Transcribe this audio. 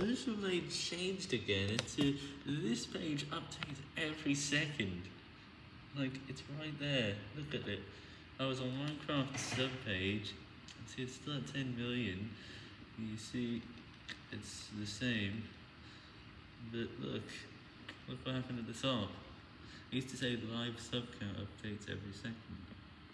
social blade changed again into this page updates every second. Like, it's right there. Look at it. I was on Minecraft sub page. See, it's still at 10 million. You see, it's the same. But look, look what happened at the top. It used to say live sub count updates every second.